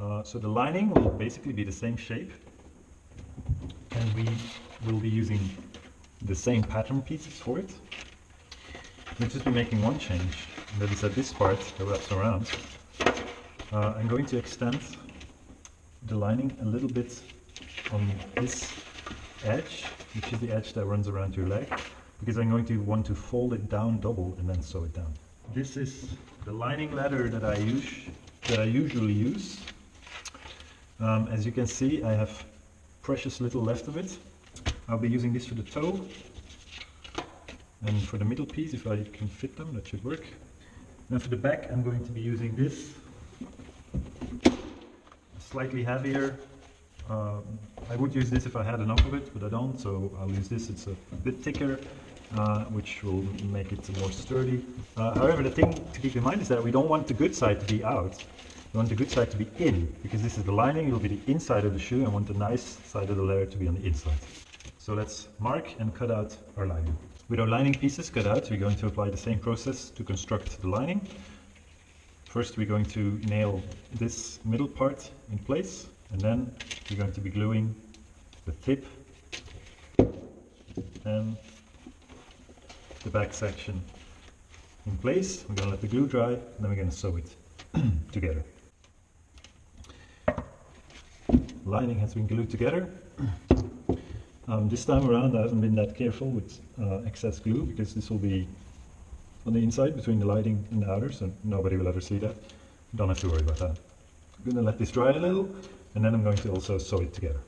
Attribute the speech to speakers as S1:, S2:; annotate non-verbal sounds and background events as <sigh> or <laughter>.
S1: Uh, so the lining will basically be the same shape and we will be using the same pattern pieces for it. We'll just be making one change, and that is that this part that wraps around. Uh, I'm going to extend the lining a little bit on this edge, which is the edge that runs around your leg, because I'm going to want to fold it down double and then sew it down. This is the lining leather that I use, that I usually use. Um, as you can see, I have precious little left of it. I'll be using this for the toe and for the middle piece, if I can fit them, that should work. Now for the back, I'm going to be using this slightly heavier. Um, I would use this if I had enough of it, but I don't, so I'll use this. It's a bit thicker, uh, which will make it more sturdy. Uh, however, the thing to keep in mind is that we don't want the good side to be out. We want the good side to be in, because this is the lining, it will be the inside of the shoe, and want the nice side of the layer to be on the inside. So let's mark and cut out our lining. With our lining pieces cut out, we're going to apply the same process to construct the lining. First we're going to nail this middle part in place and then we're going to be gluing the tip and the back section in place. We're going to let the glue dry and then we're going to sew it <clears throat> together. Lining has been glued together. Um, this time around I haven't been that careful with uh, excess glue because this will be on the inside between the lining and the outer, so nobody will ever see that. Don't have to worry about that. I'm going to let this dry a little, and then I'm going to also sew it together.